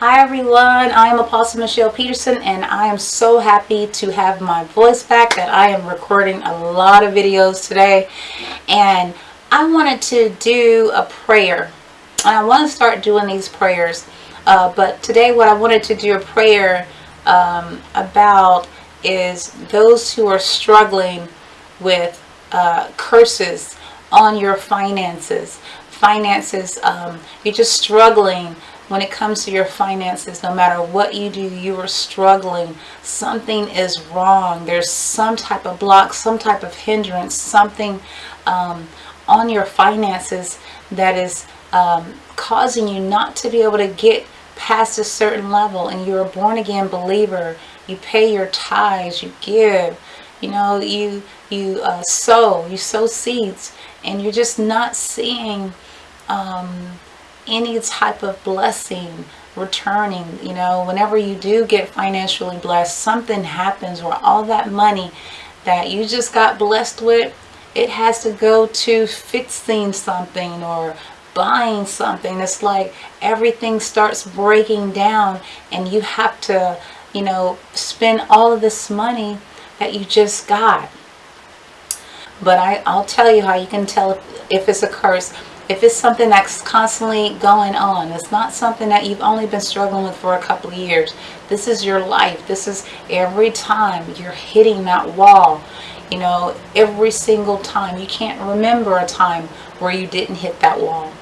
Hi everyone, I am Apostle Michelle Peterson and I am so happy to have my voice back that I am recording a lot of videos today and I wanted to do a prayer. And I want to start doing these prayers uh, but today what I wanted to do a prayer um, about is those who are struggling with uh, curses on your finances. Finances, um, you're just struggling when it comes to your finances, no matter what you do, you are struggling. Something is wrong. There's some type of block, some type of hindrance, something um, on your finances that is um, causing you not to be able to get past a certain level and you're a born again believer you pay your tithes you give you know you you uh, sow you sow seeds and you're just not seeing um, any type of blessing returning you know whenever you do get financially blessed something happens where all that money that you just got blessed with it has to go to fixing something or buying something. It's like everything starts breaking down and you have to you know spend all of this money that you just got. But I, I'll tell you how you can tell if, if it's a curse if it's something that's constantly going on, it's not something that you've only been struggling with for a couple of years. This is your life. This is every time you're hitting that wall. You know, every single time. You can't remember a time where you didn't hit that wall.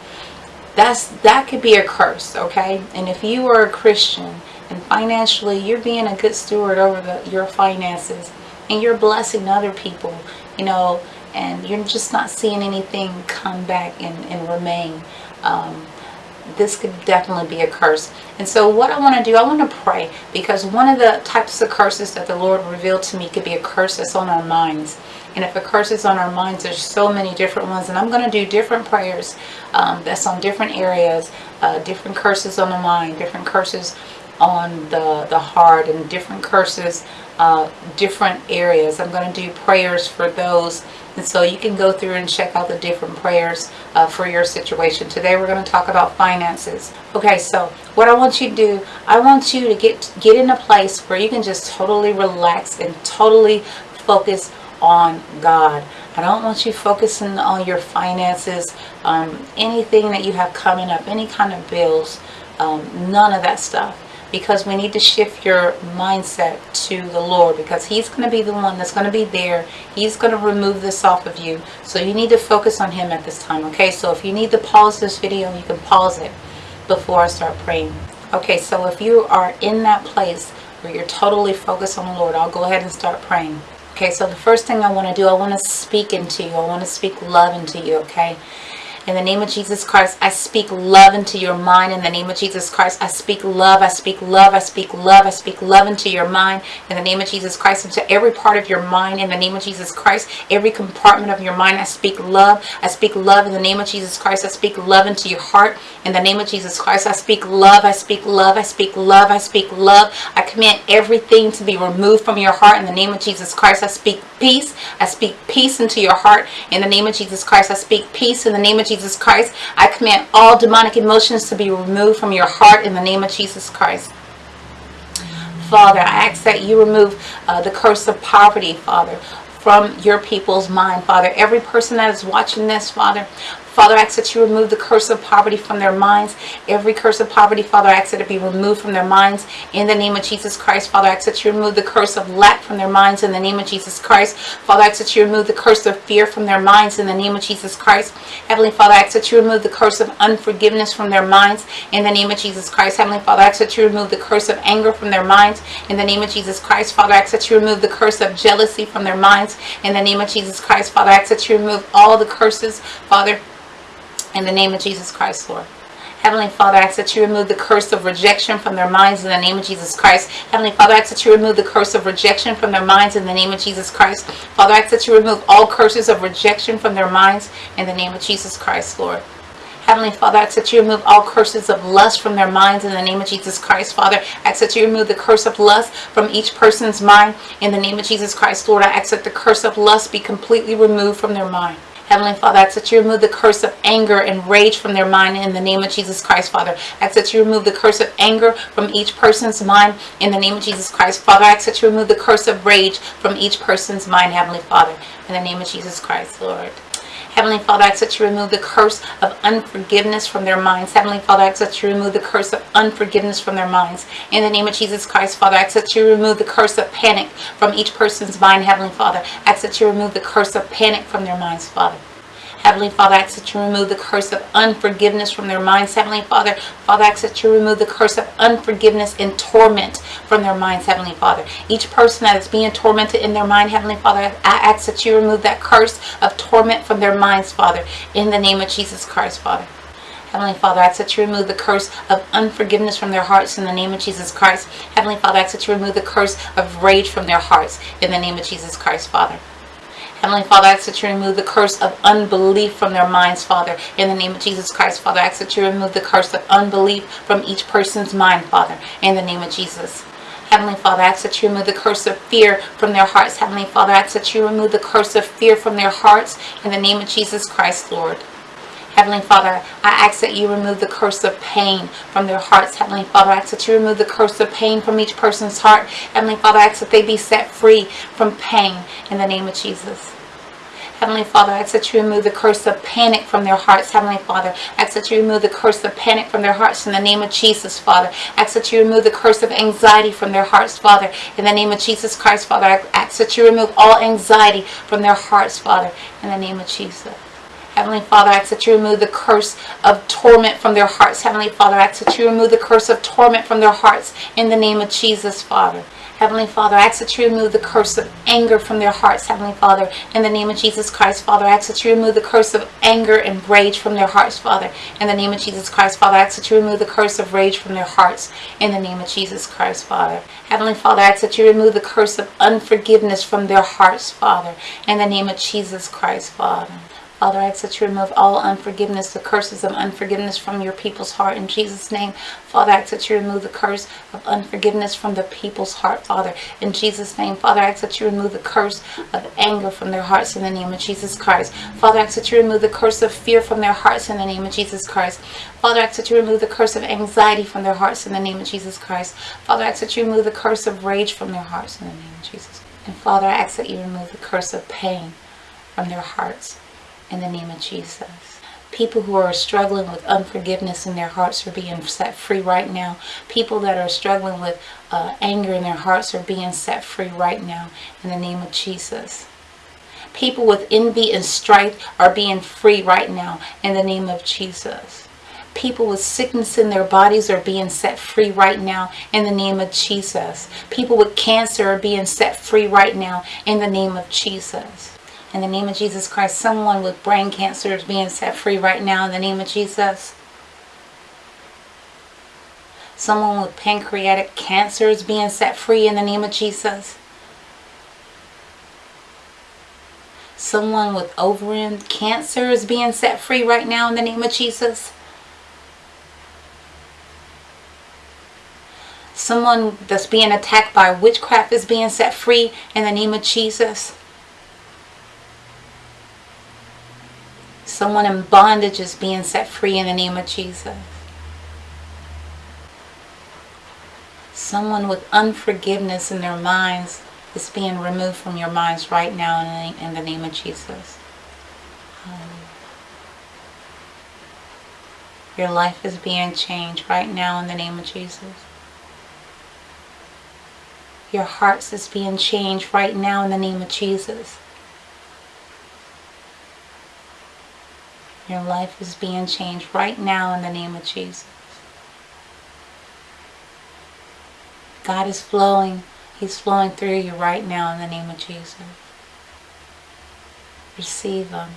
That's That could be a curse, okay? And if you are a Christian and financially you're being a good steward over the, your finances and you're blessing other people, you know, and you're just not seeing anything come back and, and remain. Um, this could definitely be a curse. And so what I want to do, I want to pray because one of the types of curses that the Lord revealed to me could be a curse that's on our minds. And if a curse is on our minds, there's so many different ones. And I'm going to do different prayers um, that's on different areas, uh, different curses on the mind, different curses on the, the heart, and different curses, uh, different areas. I'm going to do prayers for those and so you can go through and check out the different prayers uh, for your situation. Today we're going to talk about finances. Okay, so what I want you to do, I want you to get, get in a place where you can just totally relax and totally focus on God. I don't want you focusing on your finances, um, anything that you have coming up, any kind of bills, um, none of that stuff because we need to shift your mindset to the Lord because he's going to be the one that's going to be there. He's going to remove this off of you. So you need to focus on him at this time. Okay, so if you need to pause this video, you can pause it before I start praying. Okay, so if you are in that place where you're totally focused on the Lord, I'll go ahead and start praying. Okay, so the first thing I want to do, I want to speak into you. I want to speak love into you, okay? In the name of Jesus Christ, I speak love into your mind. In the name of Jesus Christ, I speak love. I speak love. I speak love. I speak love into your mind. In the name of Jesus Christ, into every part of your mind. In the name of Jesus Christ, every compartment of your mind, I speak love. I speak love in the name of Jesus Christ. I speak love into your heart. In the name of Jesus Christ, I speak love. I speak love. I speak love. I speak love. I command everything to be removed from your heart. In the name of Jesus Christ, I speak peace. I speak peace into your heart. In the name of Jesus Christ, I speak peace. In the name of Jesus Christ. I command all demonic emotions to be removed from your heart in the name of Jesus Christ. Father, I ask that you remove uh, the curse of poverty, Father, from your people's mind, Father. Every person that is watching this, Father, Father, I ask that you remove the curse of poverty from their minds. Every curse of poverty, Father, I ask that it be removed from their minds. In the name of Jesus Christ, Father, I ask that you remove the curse of lack from their minds. In the name of Jesus Christ, Father, I ask that you remove the curse of fear from their minds. In the name of Jesus Christ, Heavenly Father, I ask that you remove the curse of unforgiveness from their minds. In the name of Jesus Christ, Heavenly Father, I ask that you remove the curse of anger from their minds. In the name of Jesus Christ, Father, I ask that you remove the curse of jealousy from their minds. In the name of Jesus Christ, Father, I ask that you remove all the curses, Father, in the name of Jesus Christ, Lord. Heavenly Father, I ask that you remove the curse of rejection from their minds in the name of Jesus Christ. Heavenly Father, I ask that you remove the curse of rejection from their minds in the name of Jesus Christ. Father, I ask that you remove all curses of rejection from their minds in the name of Jesus Christ, Lord. Heavenly Father, I ask that you remove all curses of lust from their minds in the name of Jesus Christ. Father, I ask that you remove the curse of lust from each person's mind in the name of Jesus Christ. Lord, I ask that the curse of lust be completely removed from their mind. Heavenly Father, I ask that you remove the curse of anger and rage from their mind in the name of Jesus Christ, Father. I ask that you remove the curse of anger from each person's mind in the name of Jesus Christ. Father, I ask that you remove the curse of rage from each person's mind, Heavenly Father, in the name of Jesus Christ, Lord. Heavenly Father, I ask that you remove the curse of unforgiveness from their minds. Heavenly Father, I ask that you remove the curse of unforgiveness from their minds. In the name of Jesus Christ, Father, I ask that you remove the curse of panic from each person's mind. Heavenly Father, I ask that you remove the curse of panic from their minds, Father. Heavenly Father, I ask that you remove the curse of unforgiveness from their minds. Heavenly Father, Father, I ask that you remove the curse of unforgiveness and torment from their minds. Heavenly Father, each person that is being tormented in their mind, Heavenly Father, I ask that you remove that curse of torment from their minds, Father, in the name of Jesus Christ, Father. Heavenly Father, I ask that you remove the curse of unforgiveness from their hearts in the name of Jesus Christ. Heavenly Father, I ask that you remove the curse of rage from their hearts in the name of Jesus Christ, Father. Heavenly Father, I ask that you remove the curse of unbelief from their minds, Father. In the name of Jesus Christ, Father, I ask that you remove the curse of unbelief from each person's mind, Father. In the name of Jesus. Heavenly Father, I ask that you remove the curse of fear from their hearts. Heavenly Father, I ask that you remove the curse of fear from their hearts. In the name of Jesus Christ, Lord. Heavenly Father, I ask that you remove the curse of pain from their hearts. Heavenly Father, I ask that you remove the curse of pain from each person's heart. Heavenly Father, I ask that they be set free from pain in the name of Jesus. Heavenly Father, I ask that you remove the curse of panic from their hearts. Heavenly Father, I ask that you remove the curse of panic from their hearts in the name of Jesus, Father. I ask that you remove the curse of anxiety from their hearts, Father. In the name of Jesus Christ, Father, I ask that you remove all anxiety from their hearts, Father. In the name of Jesus. Heavenly Father, I ask that you remove the curse of torment from their hearts. Heavenly Father, I ask that you remove the curse of torment from their hearts in the name of Jesus, Father. Heavenly Father, I ask that you remove the curse of anger from their hearts, Heavenly Father. In the name of Jesus Christ, Father, I ask that you remove the curse of anger and rage from their hearts, Father. In the name of Jesus Christ, Father, I ask that you remove the curse of rage from their hearts. In the name of Jesus Christ, Father. Heavenly Father, I ask that you remove the curse of unforgiveness from their hearts, Father. In the name of Jesus Christ, Father. Father, I ask that you remove all unforgiveness, the curses of unforgiveness from your people's heart. In Jesus' name, Father, I ask that you remove the curse of unforgiveness from the people's heart, Father. In Jesus' name, Father, I ask that you remove the curse of anger from their hearts in the name of Jesus Christ. Father, I ask that you remove the curse of fear from their hearts in the name of Jesus Christ. Father, I ask that you remove the curse of anxiety from their hearts in the name of Jesus Christ. Father, I ask that you remove the curse of rage from their hearts in the name of Jesus. And Father, I ask that you remove the curse of pain from their hearts in the name of Jesus. People who are struggling with unforgiveness in their hearts are being set free right now. People that are struggling with uh, anger in their hearts are being set free right now in the name of Jesus. People with envy and strife are being free right now in the name of Jesus. People with sickness in their bodies are being set free right now in the name of Jesus. People with cancer are being set free right now in the name of Jesus. In the name of Jesus Christ, someone with brain cancer is being set free right now in the name of Jesus. Someone with pancreatic cancer is being set free in the name of Jesus. Someone with ovarian cancer is being set free right now in the name of Jesus. Someone that's being attacked by witchcraft is being set free in the name of Jesus. Someone in bondage is being set free in the name of Jesus. Someone with unforgiveness in their minds is being removed from your minds right now in the name of Jesus. Um, your life is being changed right now in the name of Jesus. Your hearts is being changed right now in the name of Jesus. Your life is being changed right now in the name of Jesus. God is flowing. He's flowing through you right now in the name of Jesus. Receive Him.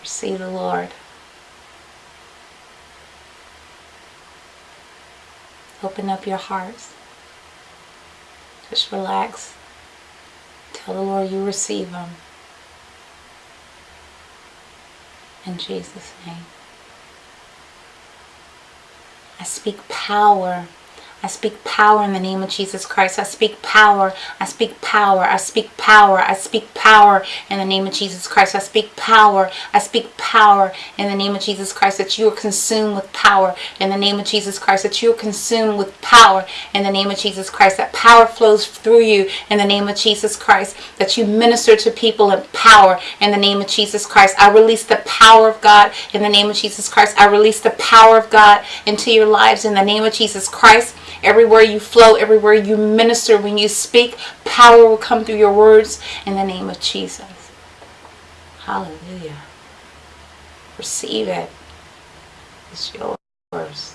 Receive the Lord. Open up your hearts. Just relax. Tell the Lord you receive Him. In Jesus' name. I speak power. I speak power in the name of Jesus Christ. I speak power. I speak power. I speak power. I speak power in the name of Jesus Christ. I speak power. I speak power in the name of Jesus Christ that you are consumed with power in the name of Jesus Christ. That you are consumed with power in the name of Jesus Christ. That power flows through you in the name of Jesus Christ. That you minister to people in power in the name of Jesus Christ. I release the power of God in the name of Jesus Christ. I release the power of God into your lives in the name of Jesus Christ. Everywhere you flow, everywhere you minister, when you speak, power will come through your words in the name of Jesus. Hallelujah. Receive it. It's yours.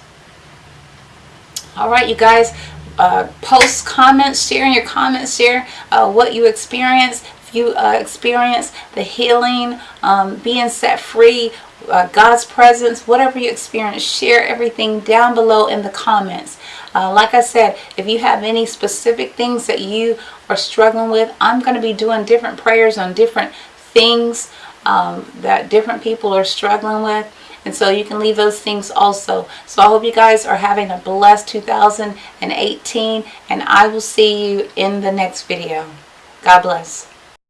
All right, you guys. Uh, post comments, share in your comments, share uh, what you experienced. If you uh, experience the healing, um, being set free, uh, God's presence, whatever you experience, share everything down below in the comments. Uh, like I said, if you have any specific things that you are struggling with, I'm going to be doing different prayers on different things um, that different people are struggling with. And so you can leave those things also. So I hope you guys are having a blessed 2018 and I will see you in the next video. God bless.